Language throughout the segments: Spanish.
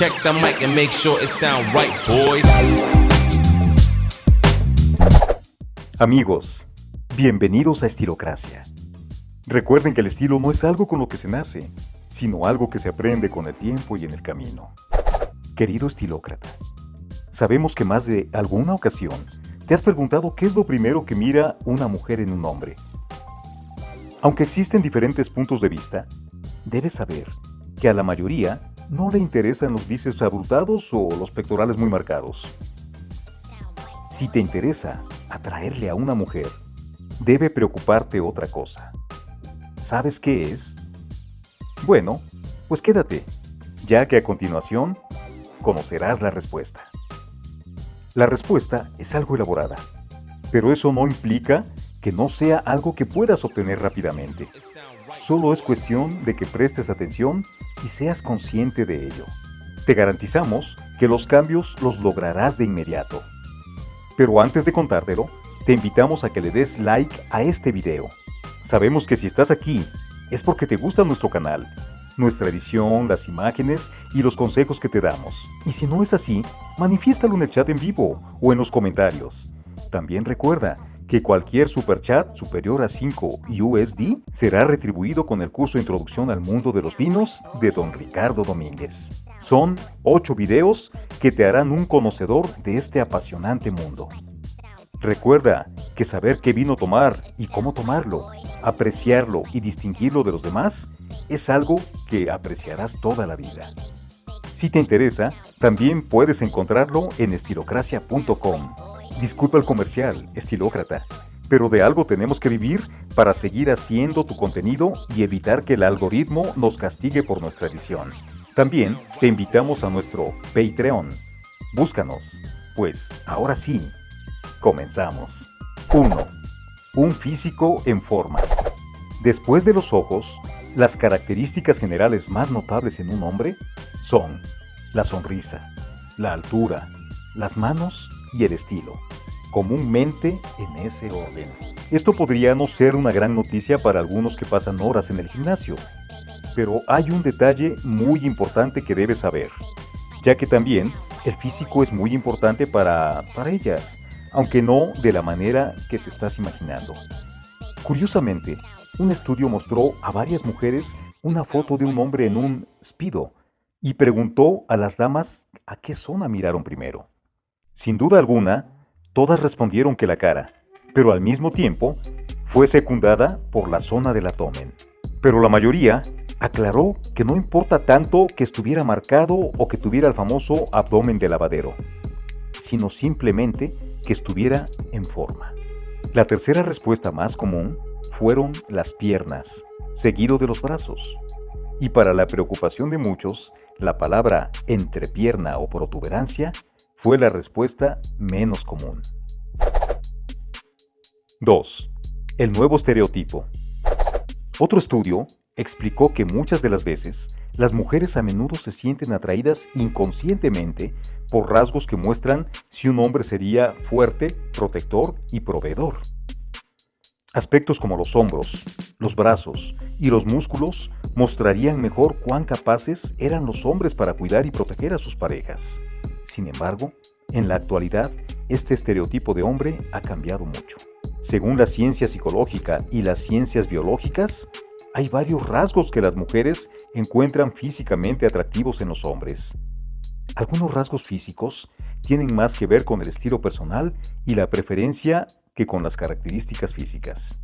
Check the mic and make sure it sound right, boys. Amigos, bienvenidos a Estilocracia. Recuerden que el estilo no es algo con lo que se nace, sino algo que se aprende con el tiempo y en el camino. Querido estilócrata, sabemos que más de alguna ocasión te has preguntado qué es lo primero que mira una mujer en un hombre. Aunque existen diferentes puntos de vista, debes saber que a la mayoría no le interesan los bíceps abultados o los pectorales muy marcados. Si te interesa atraerle a una mujer, debe preocuparte otra cosa. ¿Sabes qué es? Bueno, pues quédate, ya que a continuación conocerás la respuesta. La respuesta es algo elaborada, pero eso no implica que no sea algo que puedas obtener rápidamente. Solo es cuestión de que prestes atención y seas consciente de ello. Te garantizamos que los cambios los lograrás de inmediato. Pero antes de contártelo, te invitamos a que le des like a este video. Sabemos que si estás aquí es porque te gusta nuestro canal, nuestra edición, las imágenes y los consejos que te damos. Y si no es así, manifiéstalo en el chat en vivo o en los comentarios. También recuerda que cualquier superchat superior a 5 USD será retribuido con el curso Introducción al Mundo de los Vinos de Don Ricardo Domínguez. Son 8 videos que te harán un conocedor de este apasionante mundo. Recuerda que saber qué vino tomar y cómo tomarlo, apreciarlo y distinguirlo de los demás es algo que apreciarás toda la vida. Si te interesa, también puedes encontrarlo en estilocracia.com. Disculpa el comercial, estilócrata, pero de algo tenemos que vivir para seguir haciendo tu contenido y evitar que el algoritmo nos castigue por nuestra edición. También te invitamos a nuestro Patreon. Búscanos, pues ahora sí, comenzamos. 1. Un físico en forma. Después de los ojos, las características generales más notables en un hombre son la sonrisa, la altura, las manos y el estilo, comúnmente en ese orden. Esto podría no ser una gran noticia para algunos que pasan horas en el gimnasio, pero hay un detalle muy importante que debes saber, ya que también el físico es muy importante para, para ellas, aunque no de la manera que te estás imaginando. Curiosamente, un estudio mostró a varias mujeres una foto de un hombre en un speedo y preguntó a las damas a qué zona miraron primero. Sin duda alguna, todas respondieron que la cara, pero al mismo tiempo fue secundada por la zona del abdomen. Pero la mayoría aclaró que no importa tanto que estuviera marcado o que tuviera el famoso abdomen de lavadero, sino simplemente que estuviera en forma. La tercera respuesta más común fueron las piernas, seguido de los brazos. Y para la preocupación de muchos, la palabra entrepierna o protuberancia fue la respuesta menos común. 2. El nuevo estereotipo. Otro estudio explicó que muchas de las veces las mujeres a menudo se sienten atraídas inconscientemente por rasgos que muestran si un hombre sería fuerte, protector y proveedor. Aspectos como los hombros, los brazos y los músculos mostrarían mejor cuán capaces eran los hombres para cuidar y proteger a sus parejas. Sin embargo, en la actualidad, este estereotipo de hombre ha cambiado mucho. Según la ciencia psicológica y las ciencias biológicas, hay varios rasgos que las mujeres encuentran físicamente atractivos en los hombres. Algunos rasgos físicos tienen más que ver con el estilo personal y la preferencia que con las características físicas.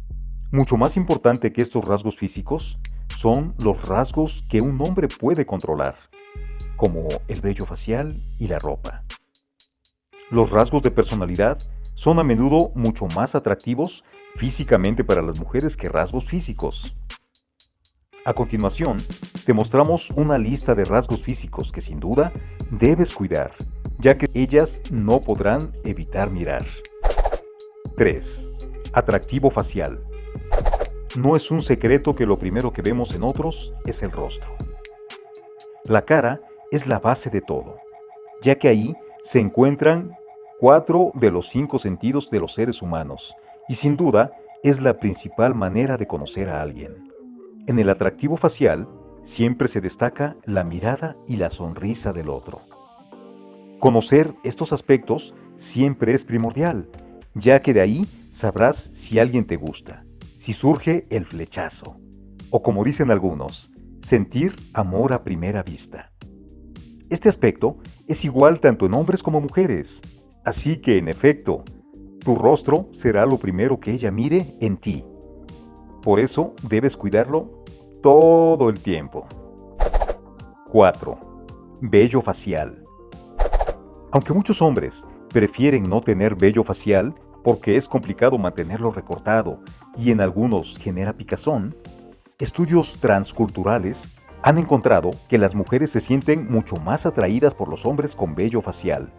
Mucho más importante que estos rasgos físicos son los rasgos que un hombre puede controlar como el vello facial y la ropa. Los rasgos de personalidad son a menudo mucho más atractivos físicamente para las mujeres que rasgos físicos. A continuación, te mostramos una lista de rasgos físicos que sin duda debes cuidar, ya que ellas no podrán evitar mirar. 3. Atractivo facial. No es un secreto que lo primero que vemos en otros es el rostro. La cara es la base de todo, ya que ahí se encuentran cuatro de los cinco sentidos de los seres humanos, y sin duda es la principal manera de conocer a alguien. En el atractivo facial siempre se destaca la mirada y la sonrisa del otro. Conocer estos aspectos siempre es primordial, ya que de ahí sabrás si alguien te gusta, si surge el flechazo, o como dicen algunos, sentir amor a primera vista. Este aspecto es igual tanto en hombres como mujeres, así que en efecto, tu rostro será lo primero que ella mire en ti. Por eso debes cuidarlo todo el tiempo. 4. Vello facial. Aunque muchos hombres prefieren no tener vello facial porque es complicado mantenerlo recortado y en algunos genera picazón, estudios transculturales han encontrado que las mujeres se sienten mucho más atraídas por los hombres con vello facial.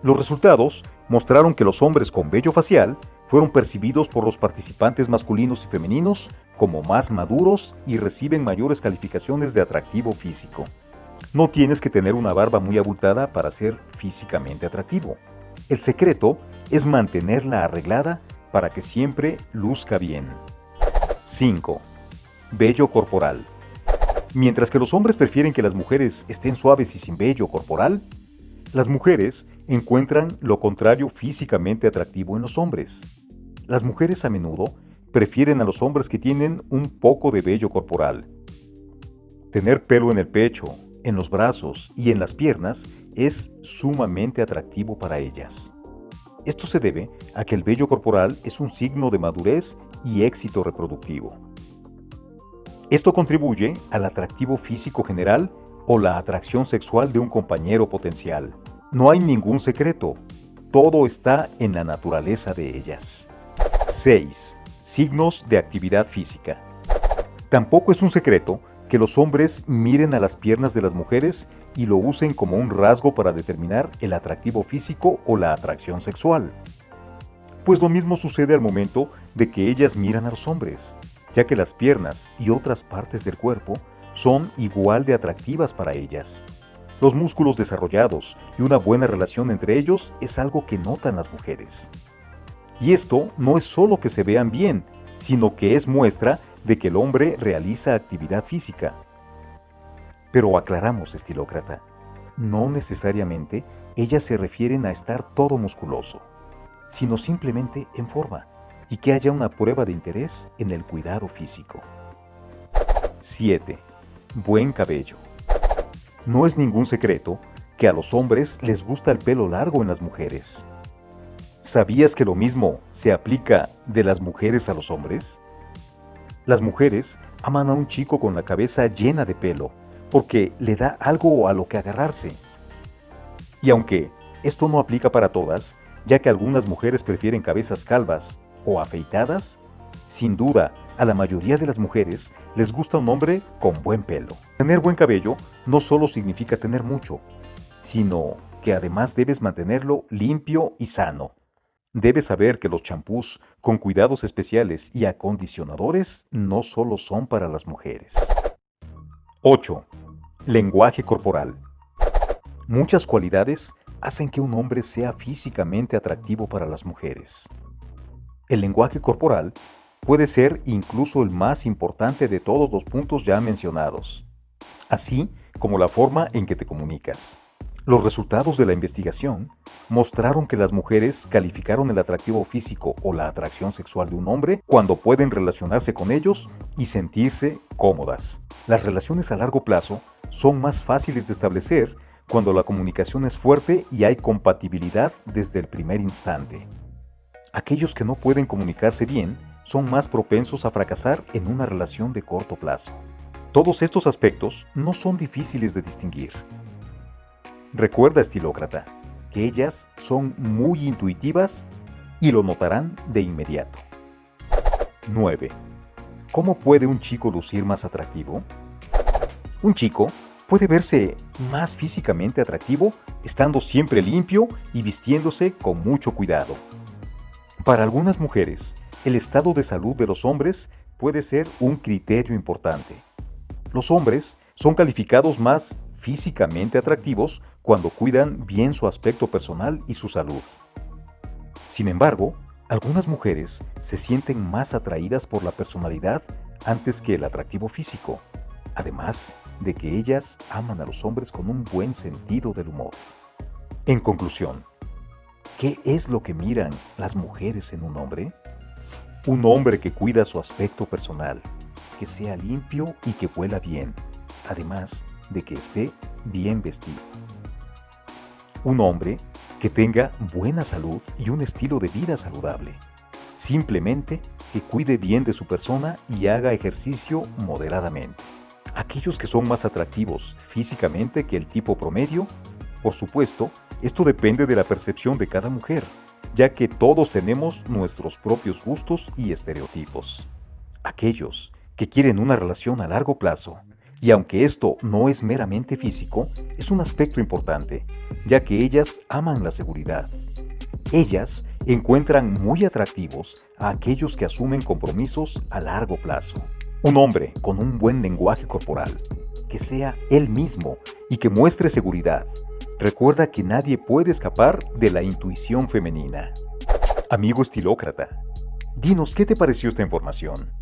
Los resultados mostraron que los hombres con vello facial fueron percibidos por los participantes masculinos y femeninos como más maduros y reciben mayores calificaciones de atractivo físico. No tienes que tener una barba muy abultada para ser físicamente atractivo. El secreto es mantenerla arreglada para que siempre luzca bien. 5. Vello corporal. Mientras que los hombres prefieren que las mujeres estén suaves y sin vello corporal, las mujeres encuentran lo contrario físicamente atractivo en los hombres. Las mujeres a menudo prefieren a los hombres que tienen un poco de vello corporal. Tener pelo en el pecho, en los brazos y en las piernas es sumamente atractivo para ellas. Esto se debe a que el vello corporal es un signo de madurez y éxito reproductivo. Esto contribuye al atractivo físico general o la atracción sexual de un compañero potencial. No hay ningún secreto, todo está en la naturaleza de ellas. 6. Signos de actividad física. Tampoco es un secreto que los hombres miren a las piernas de las mujeres y lo usen como un rasgo para determinar el atractivo físico o la atracción sexual. Pues lo mismo sucede al momento de que ellas miran a los hombres ya que las piernas y otras partes del cuerpo son igual de atractivas para ellas. Los músculos desarrollados y una buena relación entre ellos es algo que notan las mujeres. Y esto no es solo que se vean bien, sino que es muestra de que el hombre realiza actividad física. Pero aclaramos, estilócrata, no necesariamente ellas se refieren a estar todo musculoso, sino simplemente en forma y que haya una prueba de interés en el cuidado físico. 7. Buen cabello. No es ningún secreto que a los hombres les gusta el pelo largo en las mujeres. ¿Sabías que lo mismo se aplica de las mujeres a los hombres? Las mujeres aman a un chico con la cabeza llena de pelo porque le da algo a lo que agarrarse. Y aunque esto no aplica para todas, ya que algunas mujeres prefieren cabezas calvas o afeitadas, sin duda, a la mayoría de las mujeres les gusta un hombre con buen pelo. Tener buen cabello no solo significa tener mucho, sino que además debes mantenerlo limpio y sano. Debes saber que los champús con cuidados especiales y acondicionadores no solo son para las mujeres. 8. Lenguaje corporal. Muchas cualidades hacen que un hombre sea físicamente atractivo para las mujeres. El lenguaje corporal puede ser incluso el más importante de todos los puntos ya mencionados, así como la forma en que te comunicas. Los resultados de la investigación mostraron que las mujeres calificaron el atractivo físico o la atracción sexual de un hombre cuando pueden relacionarse con ellos y sentirse cómodas. Las relaciones a largo plazo son más fáciles de establecer cuando la comunicación es fuerte y hay compatibilidad desde el primer instante. Aquellos que no pueden comunicarse bien son más propensos a fracasar en una relación de corto plazo. Todos estos aspectos no son difíciles de distinguir. Recuerda, estilócrata, que ellas son muy intuitivas y lo notarán de inmediato. 9. ¿Cómo puede un chico lucir más atractivo? Un chico puede verse más físicamente atractivo estando siempre limpio y vistiéndose con mucho cuidado. Para algunas mujeres, el estado de salud de los hombres puede ser un criterio importante. Los hombres son calificados más físicamente atractivos cuando cuidan bien su aspecto personal y su salud. Sin embargo, algunas mujeres se sienten más atraídas por la personalidad antes que el atractivo físico. además de que ellas aman a los hombres con un buen sentido del humor. En conclusión, ¿qué es lo que miran las mujeres en un hombre? Un hombre que cuida su aspecto personal, que sea limpio y que huela bien, además de que esté bien vestido. Un hombre que tenga buena salud y un estilo de vida saludable. Simplemente que cuide bien de su persona y haga ejercicio moderadamente. Aquellos que son más atractivos físicamente que el tipo promedio, por supuesto, esto depende de la percepción de cada mujer, ya que todos tenemos nuestros propios gustos y estereotipos. Aquellos que quieren una relación a largo plazo, y aunque esto no es meramente físico, es un aspecto importante, ya que ellas aman la seguridad. Ellas encuentran muy atractivos a aquellos que asumen compromisos a largo plazo. Un hombre con un buen lenguaje corporal, que sea él mismo y que muestre seguridad. Recuerda que nadie puede escapar de la intuición femenina. Amigo estilócrata, dinos qué te pareció esta información.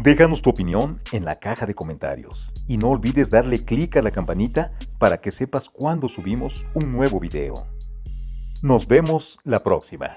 Déjanos tu opinión en la caja de comentarios y no olvides darle clic a la campanita para que sepas cuando subimos un nuevo video. Nos vemos la próxima.